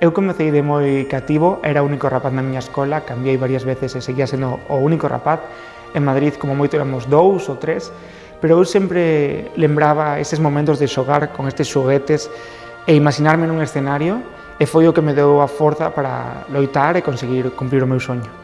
Eu comecei de moi cativo, era único rapaz na miña escola, cambiei varias veces e seguía sendo o único rapaz. En Madrid, como moito, éramos dous ou tres, pero eu sempre lembraba eses momentos de xogar con estes xoguetes e imaginarme nun escenario e foi o que me deu a forza para loitar e conseguir cumplir o meu.